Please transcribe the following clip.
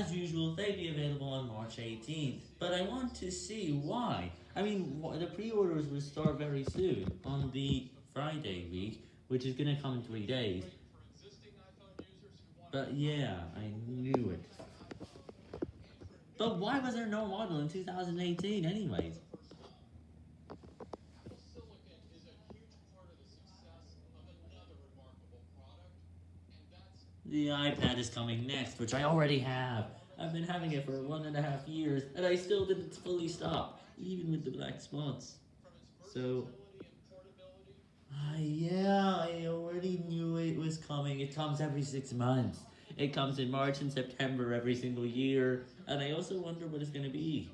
as usual, they'd be available on March 18th. But I want to see why. I mean, the pre-orders will start very soon, on the Friday week, which is going to come in three days. But yeah, I knew it. But why was there no model in 2018 anyways? The iPad is coming next, which I already have. I've been having it for one and a half years, and I still didn't fully stop, even with the black spots. So, uh, yeah, I already knew it was coming. It comes every six months. It comes in March and September every single year, and I also wonder what it's going to be.